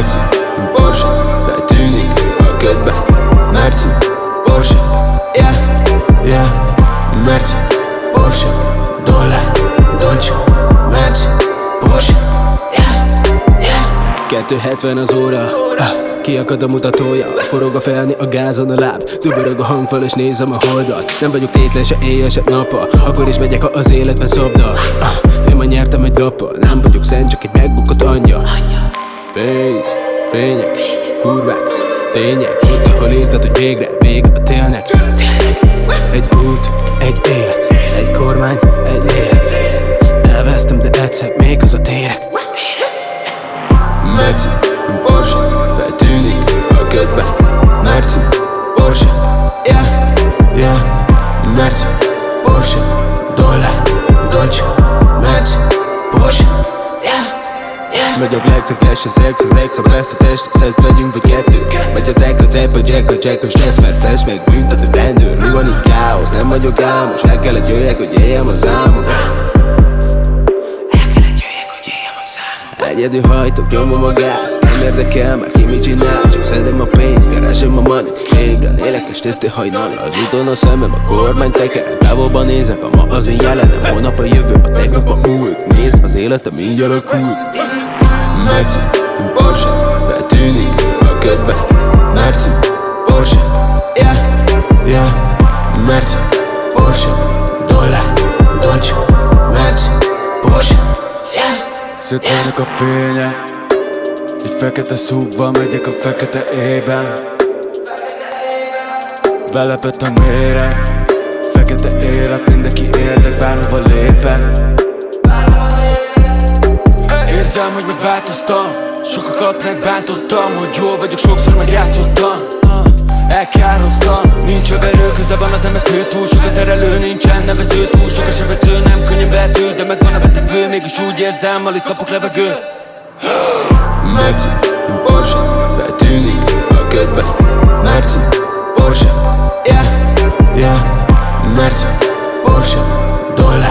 Merci, Porsche Feltűnik a ködbe Merci, Porsche Yeah, yeah. Merci, Porsche Dollár, Dolce. Merci, Porsche Yeah, yeah. 270 az óra. Ah, Kiakad a mutatója. Forog a felni a gázon a láb. Dübörög a hangfal és nézem a holdat. Nem vagyok tétlen se éjjel se nappal. Akkor is megyek, ha az életben szobdal ah, Én ma nyertem egy lappal Nem vagyok szent, csak egy megbukott anyja. Pénz, fények, kurvák, tények. Ahol írtad, hogy végre, vége a télnek. Egy út, egy élet, egy kormány, egy lélek. Elvesztem, de egyszer még az a térek. Merci, Porsche, feltűnik a ködbe. Merci, Porsche, yeah, yeah. Merci, Porsche, dollár, Megy a flex, a cash, az ex, az ex, a best, a test, az ezt vegyünk vagy kettő. Megy a track, a trap, a jack, a jack, lesz, mert fest meg büntet a rendőr. Mi van itt káosz, nem vagyok álmos, el kellett jöjjek, hogy éljem az álmom Egyedül hajtok, nyomom a gáz. Nem érdekel már ki mit csinál. Csak szedem a pénzt, keresem a money Ébren élek estete hajnali. Az úton a szemem, a kormány tekere Távolban nézek, a ma az én jelenem. Holnap a jövő, a tegnap a múlt. Nézd, az életem így alakult Merci, Porsche, feltűnik a ködbe Merci, Porsche, yeah, yeah. Merci, Porsche, dollár, Dolce. Merci, Porsche, yeah Szétvernek a fények Egy fekete szúgva megyek a fekete ében Belepett a méreg Fekete élet, mindenki érdek, bárhova lépek Érzem, hogy megváltoztam. Sokakat megbántottam Hogy jól vagyok, sokszor megjátszottam. Uh, elkároztam Nincs överő, köze van a temető Túl sok a terelő, nincsen nevező Túl sok a sebező, nem könnyen vető De megvan a betevő, mégis úgy érzem Alig kapok levegő. Merci, Porsche, feltűnik a ködbe Merci, Porsche, yeah, yeah. Merci, Porsche, dollár